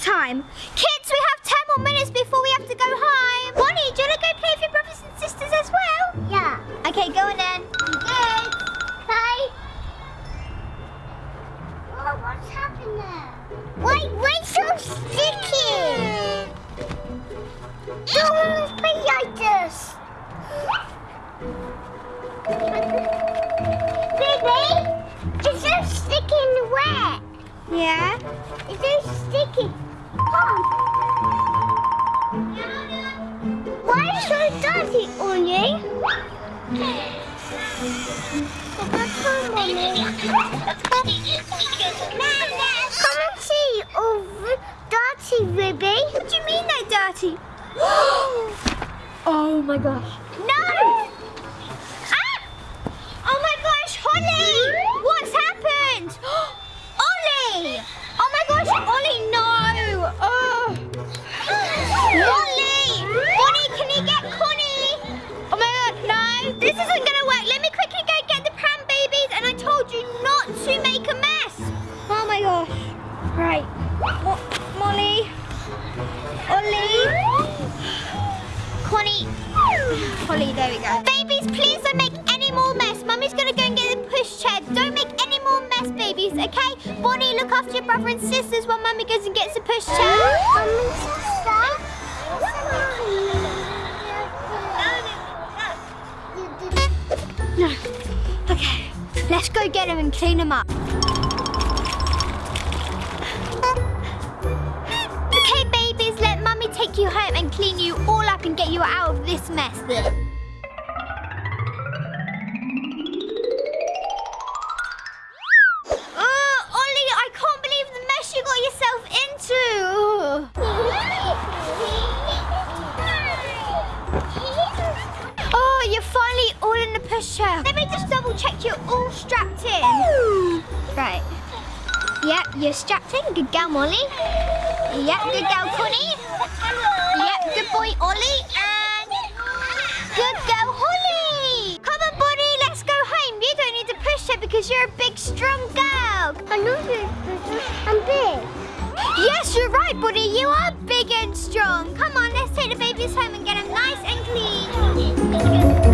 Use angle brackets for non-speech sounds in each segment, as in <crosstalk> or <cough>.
time. Kids, we have 10 more minutes before we have to go home. Bonnie, do you want to go play with your brothers and sisters as well? Yeah. Okay, go on then. Good. Play. Oh, what's happened there? Wait, wait, so sticky. Don't play like this. Baby, it's so sticky and wet. Yeah? Why so dirty, Onion? Come and see, oh, dirty, Ruby. What do you mean they're dirty? <gasps> oh my gosh. And sisters while Mummy goes and gets a pushchair. No. Okay, let's go get him and clean him up. Okay, babies, let Mummy take you home and clean you all up and get you out of this mess. You're strapped in. Good girl, Molly. Yep, good girl, Connie. Yep, good boy, Ollie. And good girl, Holly. Come on, Bonnie, let's go home. You don't need to push her because you're a big, strong girl. I know. I'm big. Yes, you're right, Bonnie. You are big and strong. Come on, let's take the babies home and get them nice and clean.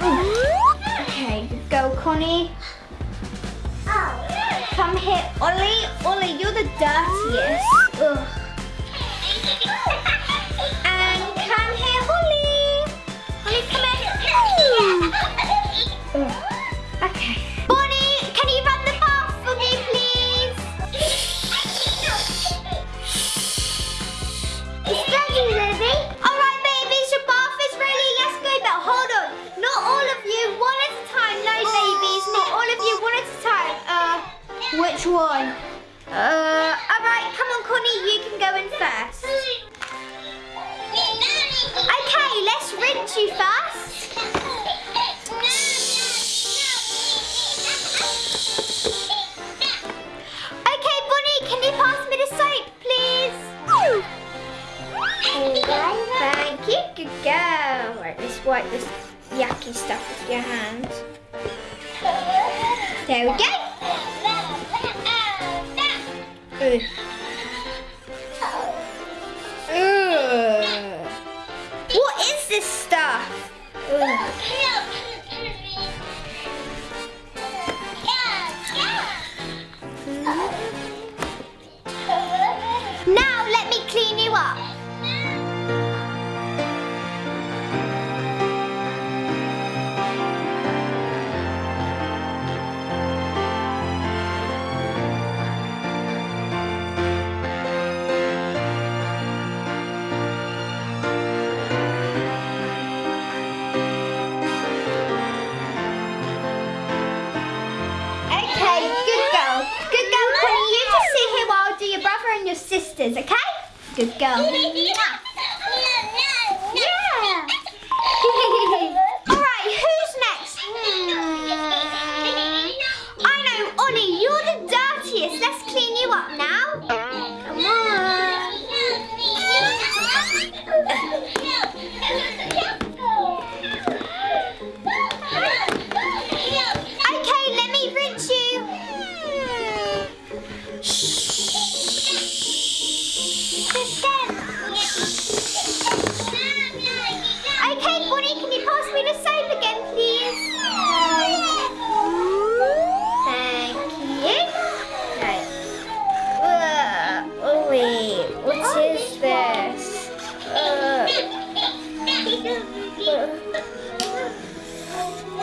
Okay, go, Connie. Come here, Ollie. Ollie, you're the dirtiest. Ugh. Wipe this yucky stuff off your hands. There we go. Ugh. Ugh. What is this stuff? Ugh. You just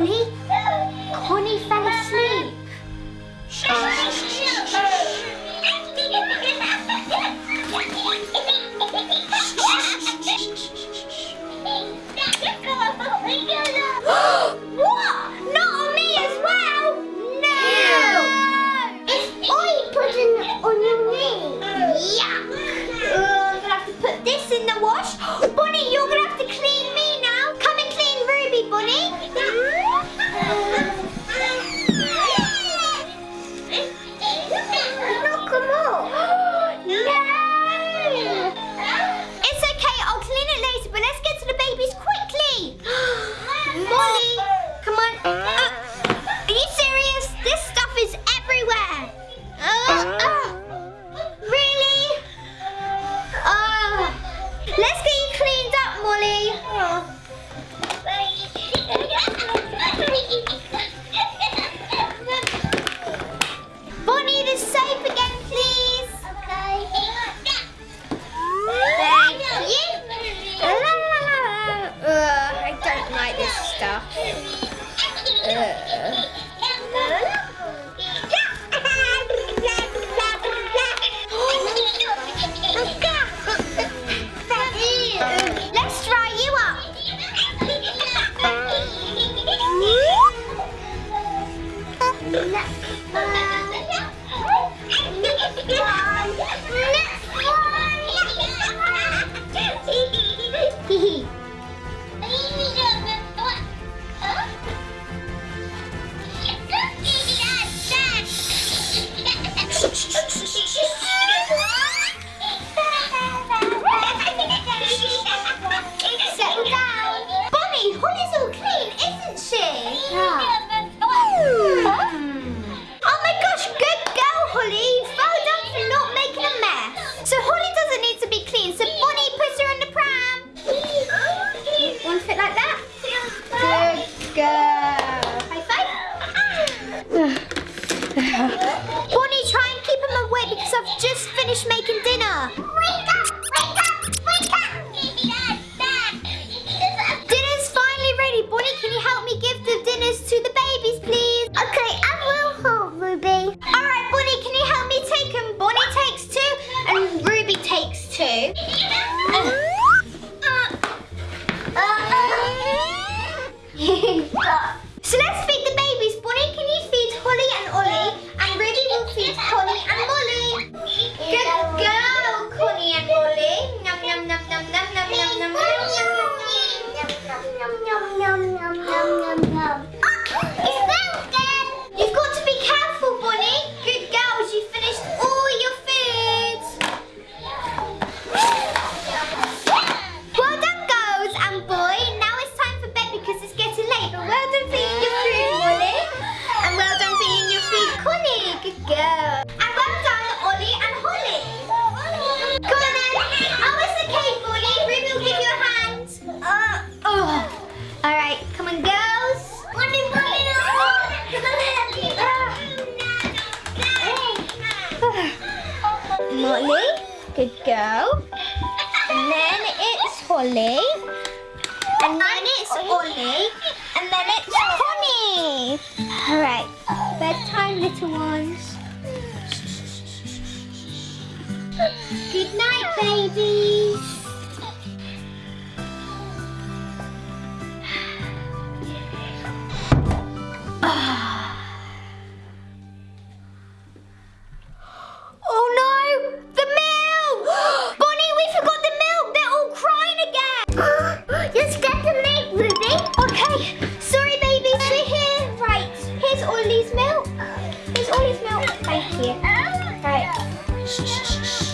Really. Bonnie, try and keep him away because I've just finished making dinner. Wake up! Wake up! Wake up! dinner's finally ready. Bonnie, can you help me give the dinners to the babies, please? Okay, I will help Ruby. All right, Bonnie, can you help me take him? Bonnie takes two and Ruby takes two. <laughs> uh. Uh. Uh. <laughs> 안녕. Holly. Good girl. And then it's Holly. And then it's Holly. And then it's Connie. All right. Bedtime, little ones. Good night, babies. Ollie's milk. Here's Ollie's milk. Thank you. Right. Shh, shh, shh,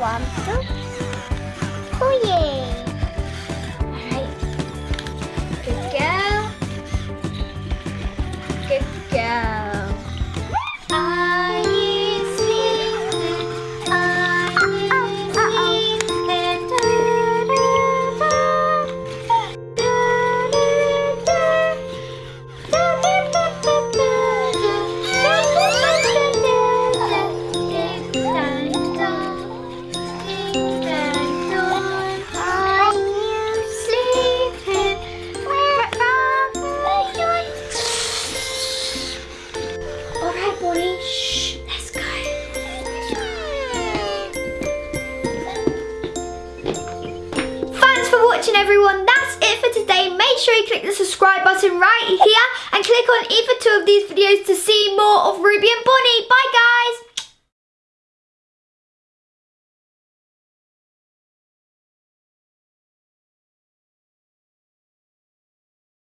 one, two. Oh yeah. watching everyone. That's it for today. Make sure you click the subscribe button right here and click on either two of these videos to see more of Ruby and Bonnie. Bye guys!